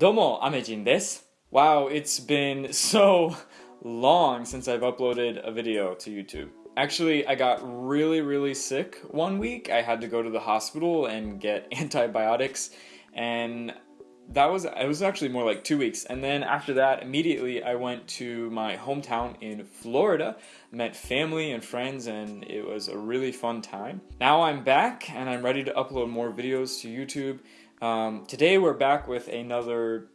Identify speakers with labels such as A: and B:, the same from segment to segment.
A: Domo, Amejin desu. Wow, it's been so long since I've uploaded a video to YouTube. Actually, I got really, really sick one week. I had to go to the hospital and get antibiotics, and that was it was actually more like two weeks. And then after that, immediately I went to my hometown in Florida, met family and friends, and it was a really fun time. Now I'm back and I'm ready to upload more videos to YouTube. Um, today we're back with another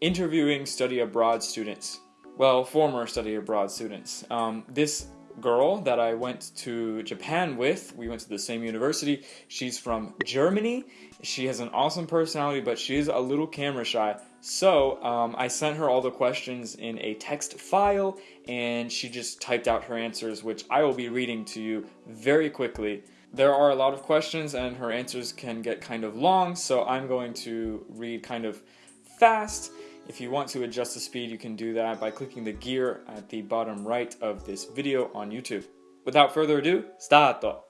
A: interviewing study abroad students. Well, former study abroad students. Um, this girl that I went to Japan with, we went to the same university. She's from Germany. She has an awesome personality, but she's a little camera shy. So um, I sent her all the questions in a text file, and she just typed out her answers, which I will be reading to you very quickly. There are a lot of questions, and her answers can get kind of long, so I'm going to read kind of fast if you want to adjust the speed, you can do that by clicking the gear at the bottom right of this video on YouTube. Without further ado, start!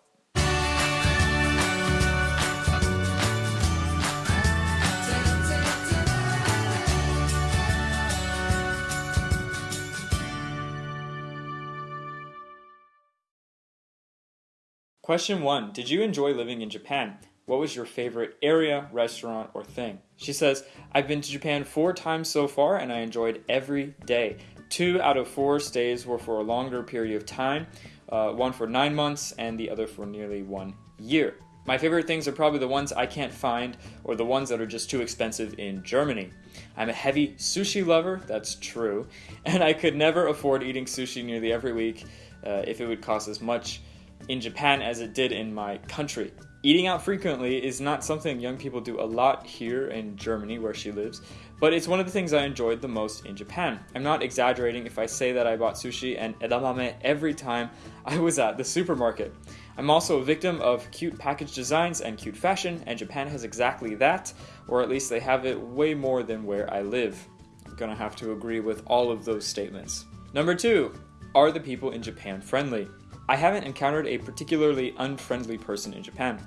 A: Question 1. Did you enjoy living in Japan? What was your favorite area, restaurant, or thing? She says, I've been to Japan four times so far and I enjoyed every day. Two out of four stays were for a longer period of time, uh, one for nine months and the other for nearly one year. My favorite things are probably the ones I can't find or the ones that are just too expensive in Germany. I'm a heavy sushi lover, that's true, and I could never afford eating sushi nearly every week uh, if it would cost as much in Japan as it did in my country. Eating out frequently is not something young people do a lot here in Germany, where she lives, but it's one of the things I enjoyed the most in Japan. I'm not exaggerating if I say that I bought sushi and edamame every time I was at the supermarket. I'm also a victim of cute package designs and cute fashion, and Japan has exactly that, or at least they have it way more than where I live. I'm gonna have to agree with all of those statements. Number two, are the people in Japan friendly? I haven't encountered a particularly unfriendly person in Japan.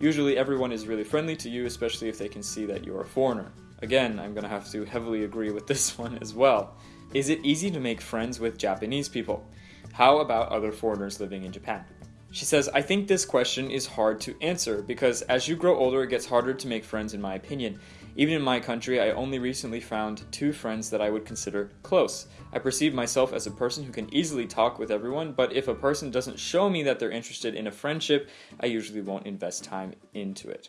A: Usually everyone is really friendly to you, especially if they can see that you're a foreigner. Again, I'm gonna have to heavily agree with this one as well. Is it easy to make friends with Japanese people? How about other foreigners living in Japan? She says, I think this question is hard to answer because as you grow older, it gets harder to make friends, in my opinion. Even in my country, I only recently found two friends that I would consider close. I perceive myself as a person who can easily talk with everyone, but if a person doesn't show me that they're interested in a friendship, I usually won't invest time into it.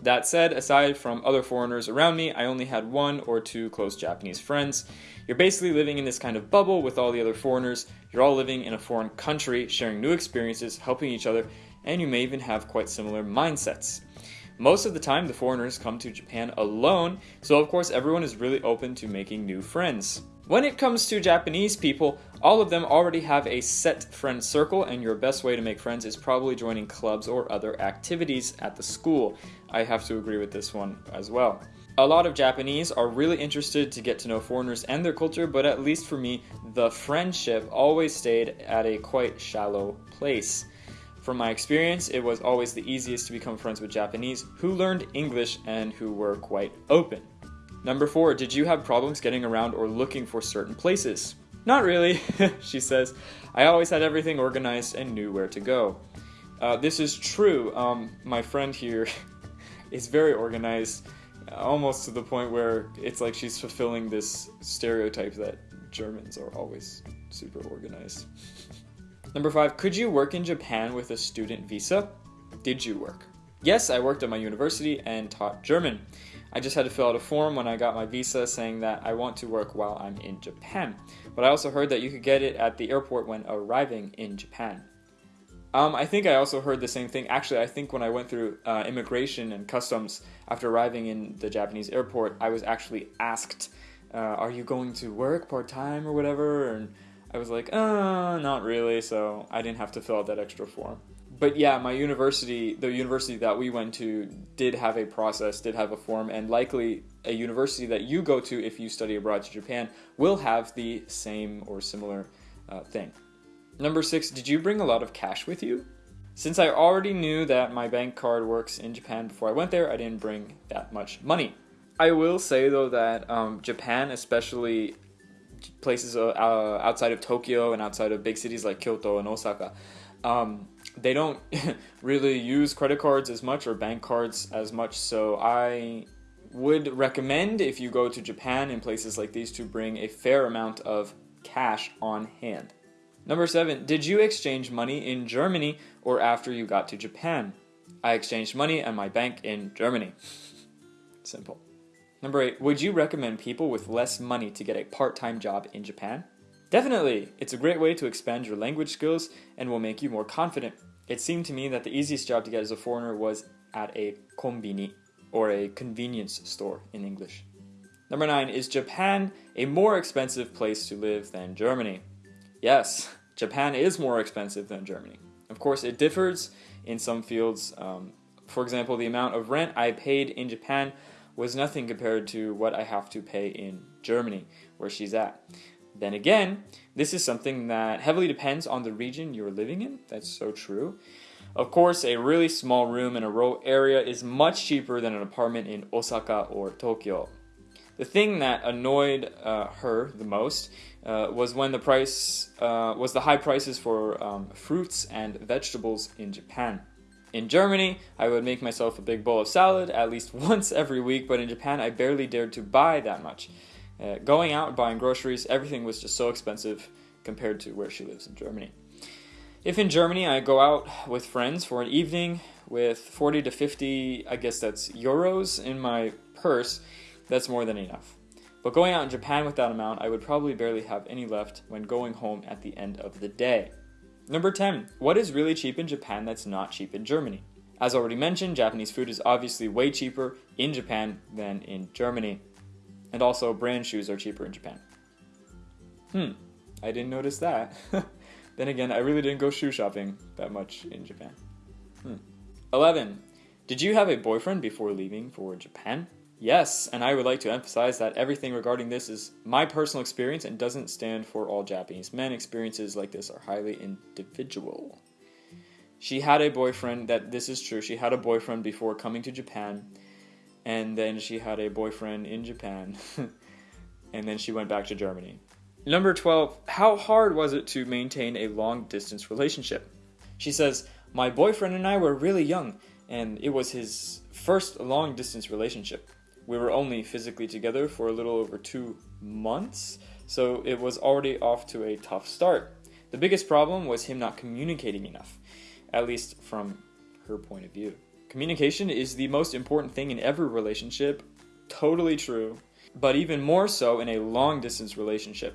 A: That said, aside from other foreigners around me, I only had one or two close Japanese friends. You're basically living in this kind of bubble with all the other foreigners. You're all living in a foreign country, sharing new experiences, helping each other, and you may even have quite similar mindsets. Most of the time, the foreigners come to Japan alone, so of course everyone is really open to making new friends. When it comes to Japanese people, all of them already have a set friend circle, and your best way to make friends is probably joining clubs or other activities at the school. I have to agree with this one as well. A lot of Japanese are really interested to get to know foreigners and their culture, but at least for me, the friendship always stayed at a quite shallow place. From my experience, it was always the easiest to become friends with Japanese who learned English and who were quite open. Number four, did you have problems getting around or looking for certain places? Not really, she says. I always had everything organized and knew where to go. Uh, this is true. Um, my friend here is very organized, almost to the point where it's like she's fulfilling this stereotype that Germans are always super organized. Number five, could you work in Japan with a student visa? Did you work? Yes, I worked at my university and taught German. I just had to fill out a form when I got my visa saying that I want to work while I'm in Japan. But I also heard that you could get it at the airport when arriving in Japan. Um, I think I also heard the same thing. Actually, I think when I went through uh, immigration and customs after arriving in the Japanese airport, I was actually asked, uh, "Are you going to work part time or whatever?" And I was like, uh, not really, so I didn't have to fill out that extra form. But yeah, my university, the university that we went to, did have a process, did have a form, and likely a university that you go to if you study abroad to Japan will have the same or similar uh, thing. Number six, did you bring a lot of cash with you? Since I already knew that my bank card works in Japan before I went there, I didn't bring that much money. I will say though that um, Japan, especially places uh, uh, outside of Tokyo and outside of big cities like Kyoto and Osaka, um, they don't really use credit cards as much or bank cards as much. So I would recommend if you go to Japan and places like these to bring a fair amount of cash on hand. Number seven, did you exchange money in Germany or after you got to Japan? I exchanged money at my bank in Germany. Simple. Number eight, would you recommend people with less money to get a part time job in Japan? Definitely! It's a great way to expand your language skills and will make you more confident. It seemed to me that the easiest job to get as a foreigner was at a konbini, or a convenience store in English. Number nine, is Japan a more expensive place to live than Germany? Yes, Japan is more expensive than Germany. Of course, it differs in some fields. Um, for example, the amount of rent I paid in Japan was nothing compared to what I have to pay in Germany, where she's at. Then again, this is something that heavily depends on the region you're living in. That's so true. Of course, a really small room in a rural area is much cheaper than an apartment in Osaka or Tokyo. The thing that annoyed uh, her the most uh, was when the price uh, was the high prices for um, fruits and vegetables in Japan. In Germany, I would make myself a big bowl of salad at least once every week, but in Japan, I barely dared to buy that much. Uh, going out buying groceries, everything was just so expensive compared to where she lives in Germany. If in Germany I go out with friends for an evening with 40 to 50, I guess that's euros in my purse, that's more than enough. But going out in Japan with that amount, I would probably barely have any left when going home at the end of the day. Number 10. What is really cheap in Japan that's not cheap in Germany? As already mentioned, Japanese food is obviously way cheaper in Japan than in Germany. And also, brand shoes are cheaper in Japan. Hmm, I didn't notice that. then again, I really didn't go shoe shopping that much in Japan. Hmm. 11. Did you have a boyfriend before leaving for Japan? Yes, and I would like to emphasize that everything regarding this is my personal experience and doesn't stand for all Japanese men. Experiences like this are highly individual. She had a boyfriend, that this is true. She had a boyfriend before coming to Japan, and then she had a boyfriend in Japan, and then she went back to Germany. Number 12, how hard was it to maintain a long distance relationship? She says, My boyfriend and I were really young, and it was his first long distance relationship. We were only physically together for a little over two months, so it was already off to a tough start. The biggest problem was him not communicating enough, at least from her point of view. Communication is the most important thing in every relationship, totally true, but even more so in a long distance relationship.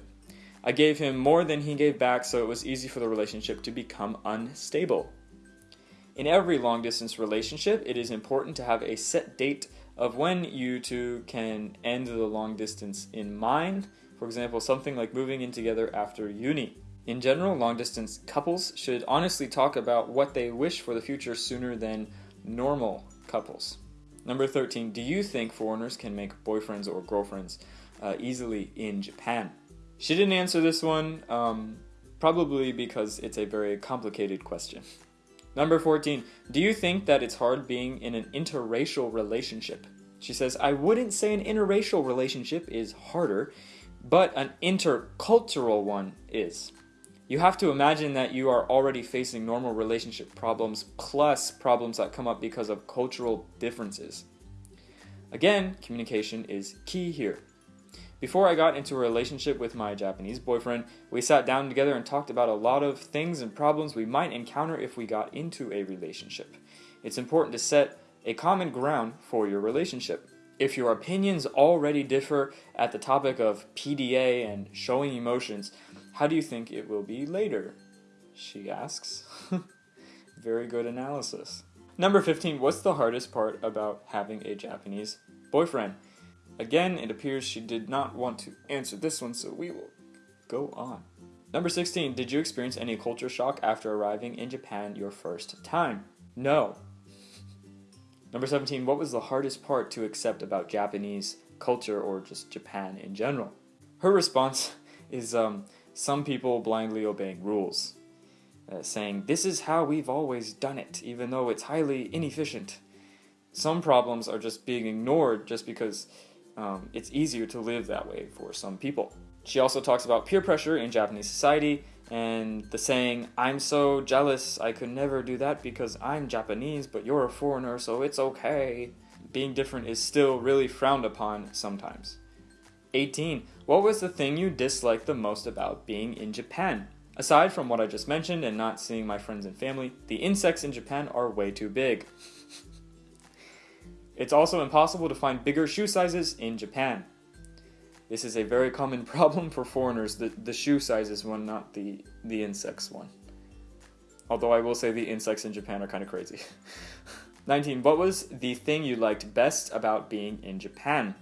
A: I gave him more than he gave back, so it was easy for the relationship to become unstable. In every long distance relationship, it is important to have a set date of when you two can end the long distance in mind. For example, something like moving in together after uni. In general, long distance couples should honestly talk about what they wish for the future sooner than normal couples. Number 13, do you think foreigners can make boyfriends or girlfriends uh, easily in Japan? She didn't answer this one, um, probably because it's a very complicated question. Number 14. Do you think that it's hard being in an interracial relationship? She says, I wouldn't say an interracial relationship is harder, but an intercultural one is. You have to imagine that you are already facing normal relationship problems plus problems that come up because of cultural differences. Again, communication is key here. Before I got into a relationship with my Japanese boyfriend, we sat down together and talked about a lot of things and problems we might encounter if we got into a relationship. It's important to set a common ground for your relationship. If your opinions already differ at the topic of PDA and showing emotions, how do you think it will be later? She asks. Very good analysis. Number 15, what's the hardest part about having a Japanese boyfriend? Again, it appears she did not want to answer this one, so we will go on. Number 16. Did you experience any culture shock after arriving in Japan your first time? No. Number 17. What was the hardest part to accept about Japanese culture or just Japan in general? Her response is um, some people blindly obeying rules, uh, saying, This is how we've always done it, even though it's highly inefficient. Some problems are just being ignored just because um, it's easier to live that way for some people. She also talks about peer pressure in Japanese society and the saying, I'm so jealous, I could never do that because I'm Japanese, but you're a foreigner, so it's okay. Being different is still really frowned upon sometimes. 18. What was the thing you disliked the most about being in Japan? Aside from what I just mentioned and not seeing my friends and family, the insects in Japan are way too big. It's also impossible to find bigger shoe sizes in Japan. This is a very common problem for foreigners, the, the shoe sizes one, not the, the insects one. Although I will say the insects in Japan are kind of crazy. 19. What was the thing you liked best about being in Japan?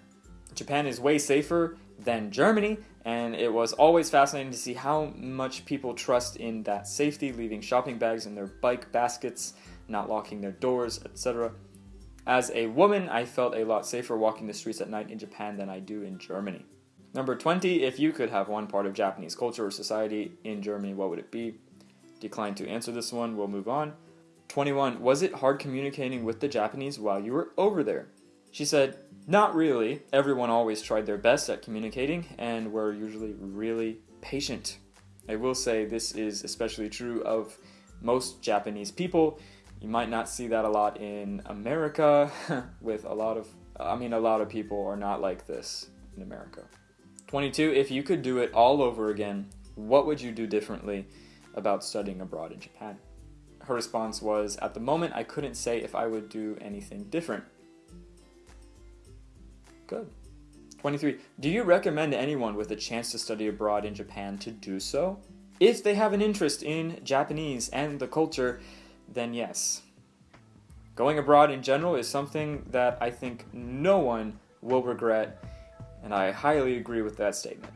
A: Japan is way safer than Germany, and it was always fascinating to see how much people trust in that safety, leaving shopping bags in their bike baskets, not locking their doors, etc. As a woman, I felt a lot safer walking the streets at night in Japan than I do in Germany. Number 20, if you could have one part of Japanese culture or society in Germany, what would it be? Declined to answer this one, we'll move on. 21, was it hard communicating with the Japanese while you were over there? She said, not really. Everyone always tried their best at communicating and were usually really patient. I will say this is especially true of most Japanese people. You might not see that a lot in America with a lot of I mean a lot of people are not like this in America. 22. If you could do it all over again, what would you do differently about studying abroad in Japan? Her response was, At the moment, I couldn't say if I would do anything different. Good. 23. Do you recommend anyone with a chance to study abroad in Japan to do so? If they have an interest in Japanese and the culture, then yes. Going abroad in general is something that I think no one will regret and I highly agree with that statement.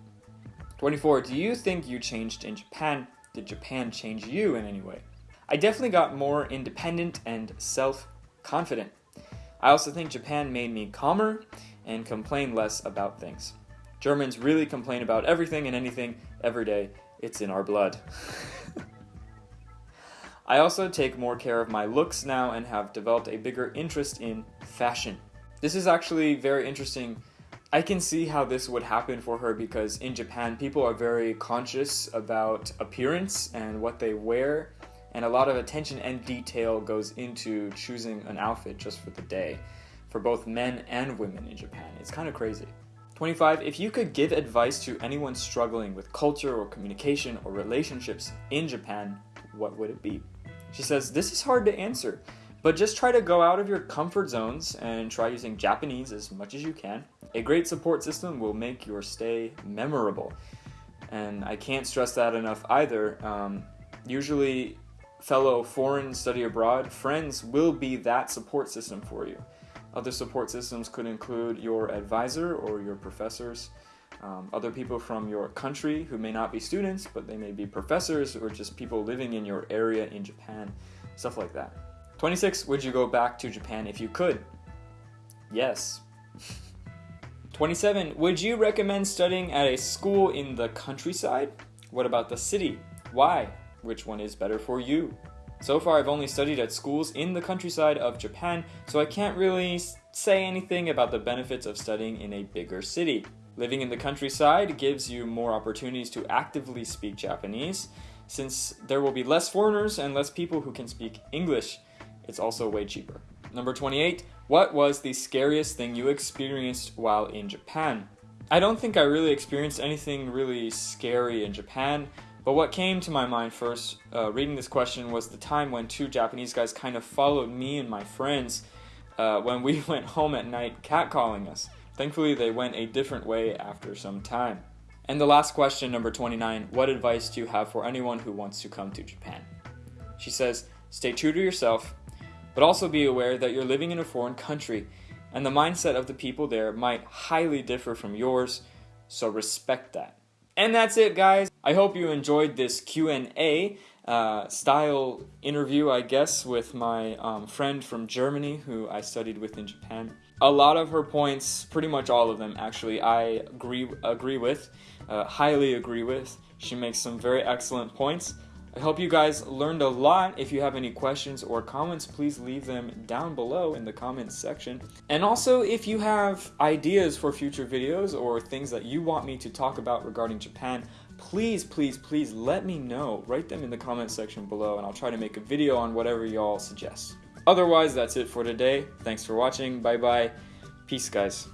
A: 24. Do you think you changed in Japan? Did Japan change you in any way? I definitely got more independent and self confident. I also think Japan made me calmer and complain less about things. Germans really complain about everything and anything every day. It's in our blood. I also take more care of my looks now and have developed a bigger interest in fashion. This is actually very interesting I can see how this would happen for her because in Japan, people are very conscious about appearance and what they wear, and a lot of attention and detail goes into choosing an outfit just for the day for both men and women in Japan. It's kind of crazy. 25. If you could give advice to anyone struggling with culture or communication or relationships in Japan, what would it be? She says, This is hard to answer, but just try to go out of your comfort zones and try using Japanese as much as you can. A great support system will make your stay memorable. And I can't stress that enough either. Um, usually, fellow foreign study abroad friends will be that support system for you. Other support systems could include your advisor or your professors, um, other people from your country who may not be students, but they may be professors or just people living in your area in Japan, stuff like that. 26. Would you go back to Japan if you could? Yes. 27. Would you recommend studying at a school in the countryside? What about the city? Why? Which one is better for you? So far, I've only studied at schools in the countryside of Japan, so I can't really say anything about the benefits of studying in a bigger city. Living in the countryside gives you more opportunities to actively speak Japanese, since there will be less foreigners and less people who can speak English. It's also way cheaper. Number 28. What was the scariest thing you experienced while in Japan? I don't think I really experienced anything really scary in Japan, but what came to my mind first uh, reading this question was the time when two Japanese guys kind of followed me and my friends uh, when we went home at night catcalling us. Thankfully, they went a different way after some time. And the last question, number 29 What advice do you have for anyone who wants to come to Japan? She says, Stay true to yourself, but also be aware that you're living in a foreign country and the mindset of the people there might highly differ from yours, so respect that. And that's it, guys. I hope you enjoyed this Q&A uh, style interview, I guess, with my um, friend from Germany who I studied with in Japan. A lot of her points, pretty much all of them, actually, I agree agree with, uh, highly agree with. She makes some very excellent points. I hope you guys learned a lot. If you have any questions or comments, please leave them down below in the comments section. And also, if you have ideas for future videos or things that you want me to talk about regarding Japan, please, please, please let me know. Write them in the comments section below and I'll try to make a video on whatever y'all suggest. Otherwise, that's it for today. Thanks for watching. Bye bye. Peace, guys.